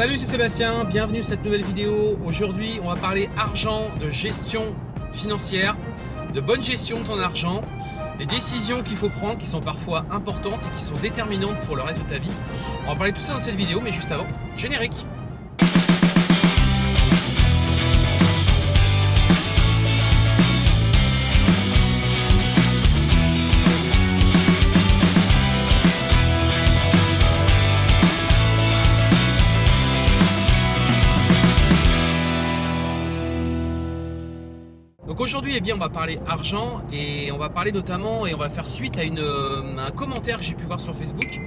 Salut, c'est Sébastien, bienvenue sur cette nouvelle vidéo. Aujourd'hui, on va parler argent, de gestion financière, de bonne gestion de ton argent, des décisions qu'il faut prendre qui sont parfois importantes et qui sont déterminantes pour le reste de ta vie. On va parler de tout ça dans cette vidéo, mais juste avant, générique. Aujourd'hui, eh bien, on va parler argent et on va parler notamment et on va faire suite à, euh, un commentaire que j'ai pu voir sur Facebook.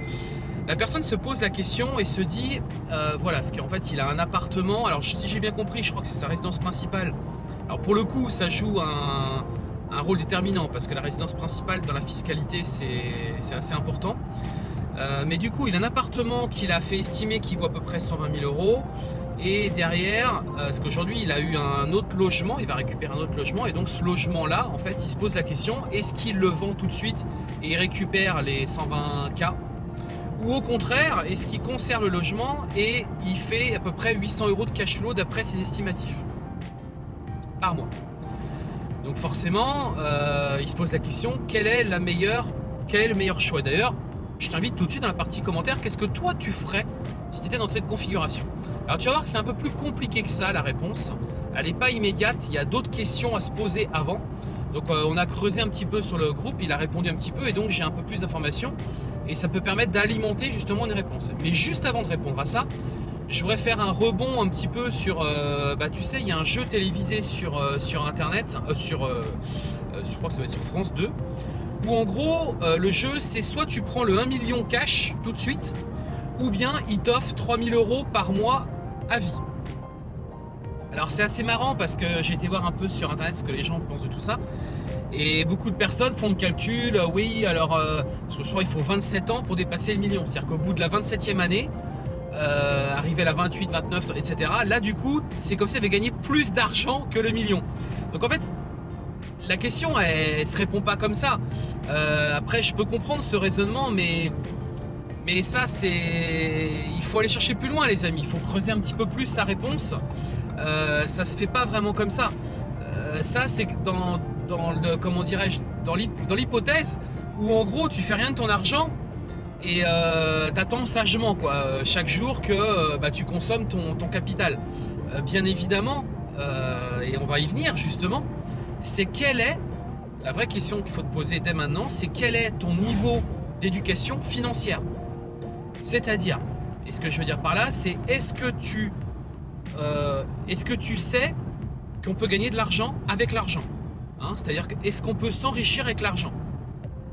La personne se pose la question et se dit, euh, voilà, ce qu'en fait, il a un appartement. Alors, si j'ai bien compris, je crois que c'est sa résidence principale. Alors, pour le coup, ça joue un, un rôle déterminant parce que la résidence principale dans la fiscalité, c'est assez important. Euh, mais du coup, il a un appartement qu'il a fait estimer qu'il vaut à peu près 120 000 euros. Et derrière, euh, parce qu'aujourd'hui il a eu un autre logement, il va récupérer un autre logement et donc ce logement-là, en fait, il se pose la question, est-ce qu'il le vend tout de suite et il récupère les 120K Ou au contraire, est-ce qu'il conserve le logement et il fait à peu près 800 euros de cash flow d'après ses estimatifs par mois. Donc forcément, euh, il se pose la question, quel est le meilleur choix? D'ailleurs, je t'invite tout de suite dans la partie commentaire, qu'est-ce que toi tu ferais si tu étais dans cette configuration? Alors tu vas voir que c'est un peu plus compliqué que ça la réponse, elle n'est pas immédiate, il y a d'autres questions à se poser avant. Donc euh, on a creusé un petit peu sur le groupe, il a répondu un petit peu et donc j'ai un peu plus d'informations et ça peut permettre d'alimenter justement une réponse. Mais juste avant de répondre à ça, je voudrais faire un rebond un petit peu sur, euh, bah tu sais, il y a un jeu télévisé sur, euh, sur internet, sur, je crois que ça va être sur France 2, où en gros, le jeu, c'est soit tu prends le 1 million cash tout de suite, ou bien il t'offre 3000 euros par mois à vie. Alors c'est assez marrant parce que j'ai été voir un peu sur internet ce que les gens pensent de tout ça. Et beaucoup de personnes font le calcul, euh, oui, alors, euh, parce que je crois qu'il faut 27 ans pour dépasser le million. C'est-à-dire qu'au bout de la 27e année, arriver à la 28, 29, etc. Là, du coup, c'est comme si tu avais gagné plus d'argent que le million. Donc en fait, la question, elle, se répond pas comme ça. Euh, après, je peux comprendre ce raisonnement, mais, mais ça, c'est, il faut aller chercher plus loin, les amis. Il faut creuser un petit peu plus sa réponse. Euh, ça se fait pas vraiment comme ça. Euh, ça, c'est dans, dans le, comment dirais-je, dans l'hypothèse où en gros, tu fais rien de ton argent et euh, t'attends sagement, quoi, chaque jour que bah, tu consommes ton, ton capital. bien évidemment, et on va y venir justement c'est quelle est, la vraie question qu'il faut te poser dès maintenant, c'est quel est ton niveau d'éducation financière? C'est-à-dire, et ce que je veux dire par là, c'est est-ce que tu euh, sais qu'on peut gagner de l'argent avec l'argent hein? C'est-à-dire, est-ce qu'on peut s'enrichir avec l'argent?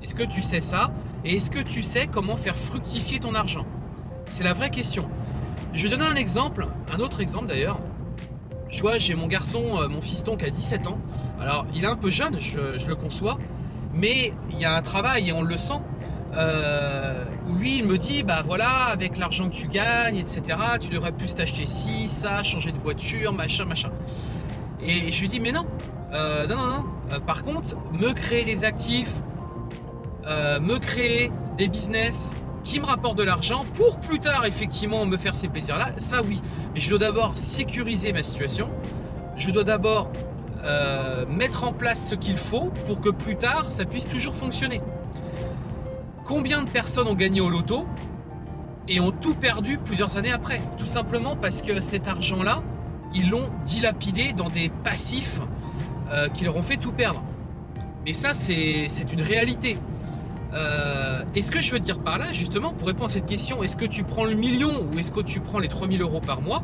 Est-ce que tu sais ça? Et est-ce que tu sais comment faire fructifier ton argent? C'est la vraie question. Je vais donner un exemple, un autre exemple d'ailleurs. Tu vois, j'ai mon garçon, euh, mon fiston qui a 17 ans. Alors, il est un peu jeune, je, le conçois, mais il y a un travail et on le sent. Euh, où lui, il me dit, bah voilà, avec l'argent que tu gagnes, etc., tu devrais plus t'acheter ci, ça, changer de voiture, machin, machin. Et je lui dis, mais non, euh, non, non, non. Euh, par contre, me créer des actifs, me créer des business, qui me rapporte de l'argent pour plus tard effectivement me faire ces plaisirs-là, ça oui. Mais je dois d'abord sécuriser ma situation, je dois d'abord mettre en place ce qu'il faut pour que plus tard ça puisse toujours fonctionner. Combien de personnes ont gagné au loto et ont tout perdu plusieurs années après Tout simplement parce que cet argent-là, ils l'ont dilapidé dans des passifs euh, qui leur ont fait tout perdre. Mais ça, c'est une réalité. Euh, et ce que je veux dire par là, justement, pour répondre à cette question, est-ce que tu prends le million ou est-ce que tu prends les 3000 euros par mois?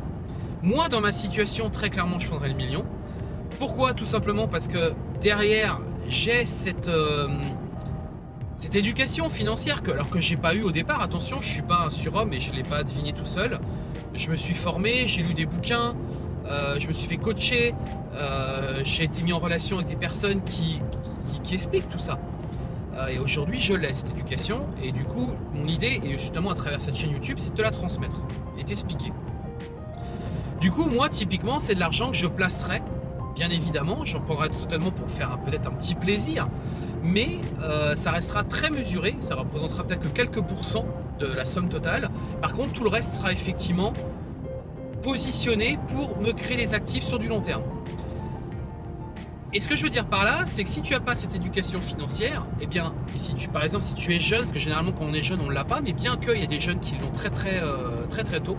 Moi, dans ma situation, très clairement, je prendrais le million. Pourquoi? Tout simplement parce que derrière, j'ai cette, euh, cette éducation financière, que, alors que j'ai pas eu au départ. Attention, je suis pas un surhomme et je l'ai pas deviné tout seul. Je me suis formé, j'ai lu des bouquins, euh, je me suis fait coacher, j'ai été mis en relation avec des personnes qui, qui expliquent tout ça. Euh, et aujourd'hui, je laisse cette éducation. Et du coup, mon idée, et justement à travers cette chaîne YouTube, c'est de te la transmettre et t'expliquer. Du coup, moi, typiquement, c'est de l'argent que je placerai, bien évidemment. J'en prendrai certainement pour faire peut-être un petit plaisir. Mais euh, ça restera très mesuré. Ça représentera peut-être que quelques pourcents de la somme totale. Par contre, tout le reste sera effectivement positionné pour me créer des actifs sur du long terme. Et ce que je veux dire par là, c'est que si tu n'as pas cette éducation financière, eh bien, et si tu, par exemple, si tu es jeune, parce que généralement quand on est jeune, on ne l'a pas, mais bien qu'il y a des jeunes qui l'ont très très, euh, très très tôt,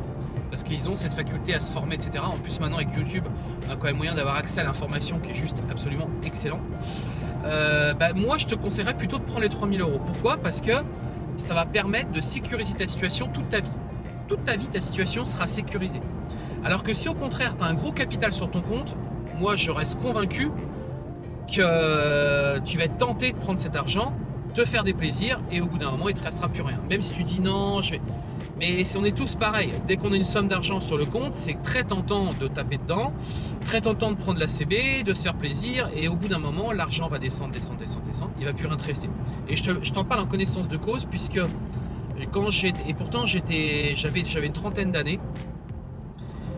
parce qu'ils ont cette faculté à se former, etc. En plus, maintenant avec YouTube, on a quand même moyen d'avoir accès à l'information qui est juste absolument excellent. Euh, bah, moi, je te conseillerais plutôt de prendre les 3000 euros. Pourquoi? Parce que ça va permettre de sécuriser ta situation toute ta vie. Toute ta vie, ta situation sera sécurisée. Alors que si au contraire, tu as un gros capital sur ton compte, moi, je reste convaincu que tu vas être tenté de prendre cet argent, te faire des plaisirs et au bout d'un moment, il ne te restera plus rien. Même si tu dis non, je vais... Mais on est tous pareils. Dès qu'on a une somme d'argent sur le compte, c'est très tentant de taper dedans, très tentant de prendre la CB, de se faire plaisir et au bout d'un moment, l'argent va descendre, descendre, descendre, descendre. Il va plus rien te rester. Et je t'en parle en connaissance de cause puisque quand j'étais... Et pourtant, j'avais une trentaine d'années.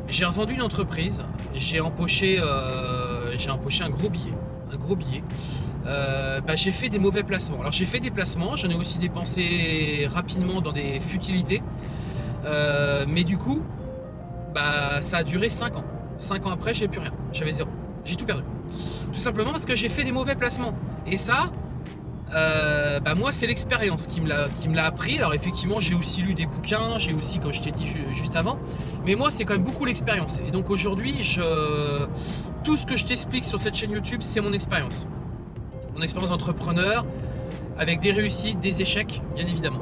J'ai revendu une entreprise, j'ai empoché, euh, empoché un gros billet un gros billet, euh, bah, j'ai fait des mauvais placements. Alors j'ai fait des placements, j'en ai aussi dépensé rapidement dans des futilités, euh, mais du coup, bah, ça a duré 5 ans. 5 ans après, j'ai plus rien, j'avais zéro, j'ai tout perdu. Tout simplement parce que j'ai fait des mauvais placements. Et ça, euh, bah moi c'est l'expérience qui me l'a appris. Alors effectivement j'ai aussi lu des bouquins, j'ai aussi comme je t'ai dit juste avant, mais moi c'est quand même beaucoup l'expérience. Et donc aujourd'hui tout ce que je t'explique sur cette chaîne YouTube c'est mon expérience. Mon expérience d'entrepreneur avec des réussites, des échecs bien évidemment.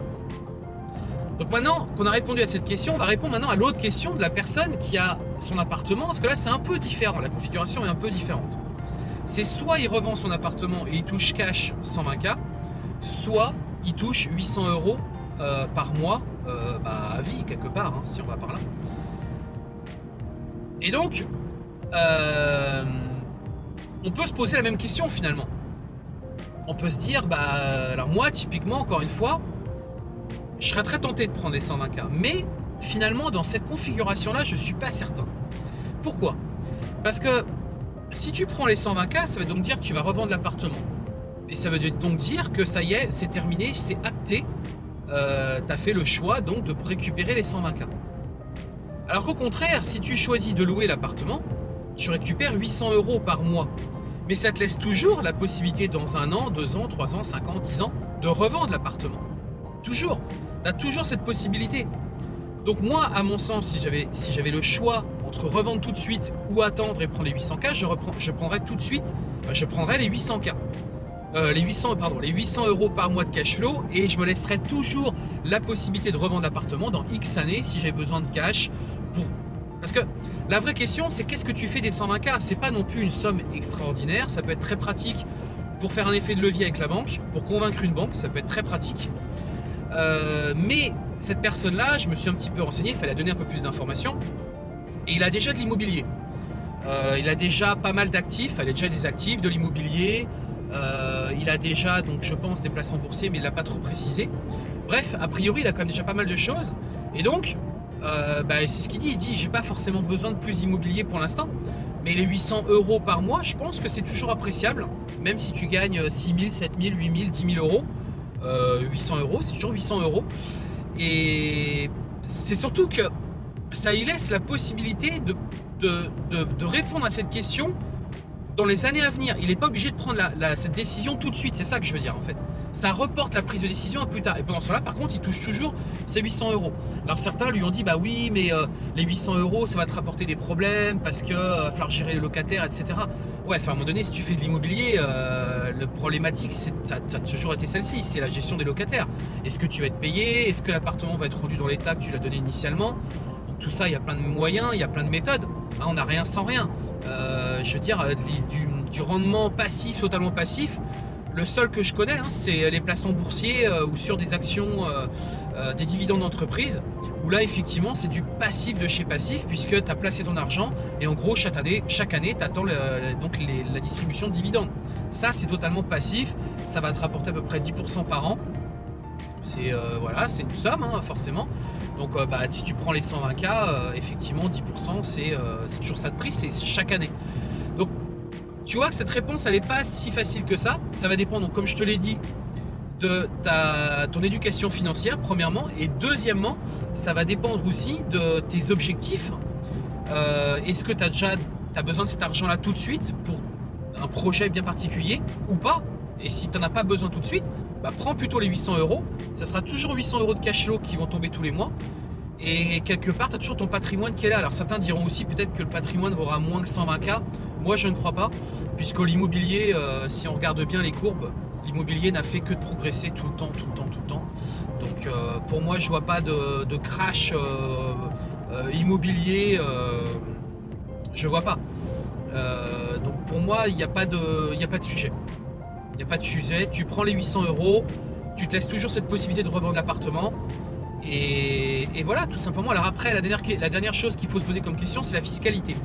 Donc maintenant qu'on a répondu à cette question, on va répondre maintenant à l'autre question de la personne qui a son appartement, parce que là c'est un peu différent, la configuration est un peu différente c'est soit il revend son appartement et il touche cash 120K, soit il touche 800 euros euh, par mois euh, bah, à vie quelque part, hein, si on va par là. Et donc, euh, on peut se poser la même question finalement. On peut se dire, bah, alors moi typiquement, encore une fois, je serais très tenté de prendre les 120K, mais finalement dans cette configuration-là, je ne suis pas certain. Pourquoi? Parce que si tu prends les 120K, ça veut donc dire que tu vas revendre l'appartement. Et ça veut donc dire que ça y est, c'est terminé, c'est acté. Euh, tu as fait le choix donc de récupérer les 120K. Alors qu'au contraire, si tu choisis de louer l'appartement, tu récupères 800 euros par mois. Mais ça te laisse toujours la possibilité dans un an, deux ans, trois ans, cinq ans, dix ans, de revendre l'appartement. Toujours. Tu as toujours cette possibilité. Donc moi, à mon sens, si j'avais le choix entre revendre tout de suite ou attendre et prendre les 800K, je, reprends, je prendrais tout de suite, je prendrais les 800K. Euh, les 800 pardon les 800 euros par mois de cash flow et je me laisserai toujours la possibilité de revendre l'appartement dans X années si j'ai besoin de cash pour parce que la vraie question c'est qu'est-ce que tu fais des 120K c'est pas non plus une somme extraordinaire ça peut être très pratique pour faire un effet de levier avec la banque pour convaincre une banque ça peut être très pratique euh, mais cette personne là je me suis un petit peu renseigné il fallait donner un peu plus d'informations et il a déjà de l'immobilier. Euh, il a déjà pas mal d'actifs, il a déjà des actifs, de l'immobilier. Euh, il a déjà, donc je pense, des placements boursiers, mais il l'a pas trop précisé. Bref, a priori, il a quand même déjà pas mal de choses. Et donc, euh, bah, c'est ce qu'il dit. Il dit, j'ai pas forcément besoin de plus d'immobilier pour l'instant. Mais les 800 euros par mois, je pense que c'est toujours appréciable. Même si tu gagnes 6 000, 7 000, 8 000, 10 000 euros. 800 euros, c'est toujours 800 euros. Et c'est surtout que ça y laisse la possibilité de, répondre à cette question dans les années à venir. Il n'est pas obligé de prendre cette décision tout de suite, c'est ça que je veux dire en fait. Ça reporte la prise de décision à plus tard. Et pendant cela, par contre, il touche toujours ses 800 euros. Alors certains lui ont dit, bah oui, mais euh, les 800 euros, ça va te rapporter des problèmes parce que euh, va falloir gérer les locataires, etc. Ouais, enfin à un moment donné, si tu fais de l'immobilier, euh, le problématique, ça, ça a toujours été celle-ci, c'est la gestion des locataires. Est-ce que tu vas être payé? Est-ce que l'appartement va être rendu dans l'état que tu l'as donné initialement? Tout ça, il y a plein de moyens, il y a plein de méthodes. Hein, on n'a rien sans rien. Euh, je veux dire, euh, du, rendement passif, totalement passif, le seul que je connais, hein, c'est les placements boursiers euh, ou sur des actions, des dividendes d'entreprise, où là, effectivement, c'est du passif de chez passif, puisque tu as placé ton argent et en gros, chaque année, chaque année tu attends donc la distribution de dividendes. Ça, c'est totalement passif, ça va te rapporter à peu près 10% par an. C'est voilà, c'est une somme, hein, forcément. Donc bah, si tu prends les 120K, euh, effectivement 10% euh, c'est toujours ça de prix, c'est chaque année. Donc tu vois que cette réponse elle n'est pas si facile que ça. Ça va dépendre, comme je te l'ai dit, de ton éducation financière premièrement et deuxièmement ça va dépendre aussi de tes objectifs euh, est-ce que tu as déjà besoin de cet argent-là tout de suite pour un projet bien particulier ou pas? Et si tu n'en as pas besoin tout de suite, bah, prends plutôt les 800 euros. Ça sera toujours 800 euros de cash flow qui vont tomber tous les mois. Et quelque part, tu as toujours ton patrimoine qui est là. Alors certains diront aussi peut-être que le patrimoine vaudra moins que 120K. Moi, je ne crois pas, puisque l'immobilier, euh, si on regarde bien les courbes, l'immobilier n'a fait que de progresser tout le temps, tout le temps, tout le temps. Donc euh, pour moi, je vois pas de, crash euh, immobilier. je vois pas. donc pour moi, il n'y a pas de sujet. Il n'y a pas de sujet. Tu prends les 800 euros, tu te laisses toujours cette possibilité de revendre l'appartement. Et, voilà, tout simplement. Alors après, la dernière, chose qu'il faut se poser comme question, c'est la fiscalité.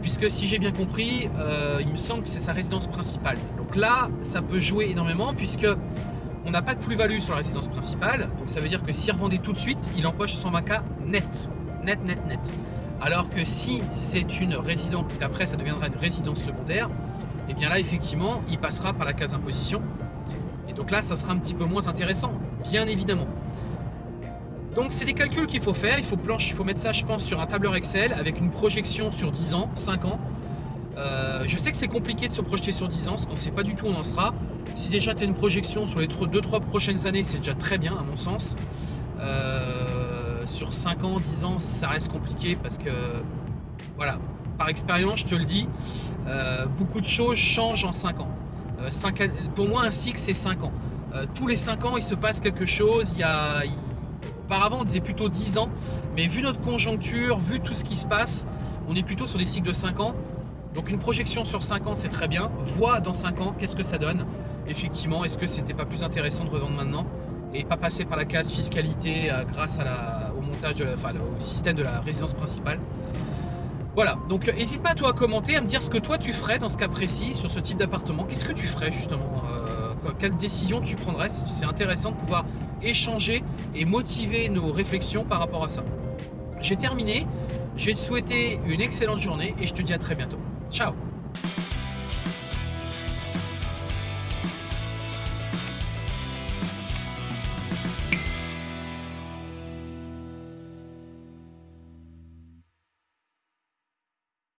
Puisque si j'ai bien compris, euh, il me semble que c'est sa résidence principale. Donc là, ça peut jouer énormément puisque on n'a pas de plus-value sur la résidence principale. Donc ça veut dire que s'il revendait tout de suite, il empoche son maca net. Net, net, net. Alors que si c'est une résidence, parce qu'après ça deviendra une résidence secondaire, et eh bien là effectivement, il passera par la case imposition. Et donc là, ça sera un petit peu moins intéressant, bien évidemment. Donc c'est des calculs qu'il faut faire, il faut, planche, il faut mettre ça je pense sur un tableur Excel avec une projection sur 10 ans, 5 ans. Euh, je sais que c'est compliqué de se projeter sur 10 ans, parce qu'on ne sait pas du tout où on en sera. Si déjà tu as une projection sur les 2-3 prochaines années, c'est déjà très bien à mon sens. Euh, sur 5 ans, 10 ans, ça reste compliqué parce que, voilà, par expérience, je te le dis, euh, beaucoup de choses changent en 5 ans. pour moi, un cycle, c'est 5 ans. tous les 5 ans, il se passe quelque chose, il y a Auparavant, on disait plutôt 10 ans, mais vu notre conjoncture, vu tout ce qui se passe, on est plutôt sur des cycles de 5 ans. Donc une projection sur 5 ans, c'est très bien. Vois dans 5 ans, qu'est-ce que ça donne? Effectivement, est-ce que c'était pas plus intéressant de revendre maintenant? Et pas passer par la case fiscalité euh, grâce la, au montage, de enfin, au système de la résidence principale. Voilà, donc n'hésite pas toi à commenter, à me dire ce que toi tu ferais dans ce cas précis sur ce type d'appartement. Qu'est-ce que tu ferais justement? Euh, Quelle décision tu prendrais? C'est intéressant de pouvoir échanger et motiver nos réflexions par rapport à ça. J'ai terminé, je vais te souhaiter une excellente journée et je te dis à très bientôt. Ciao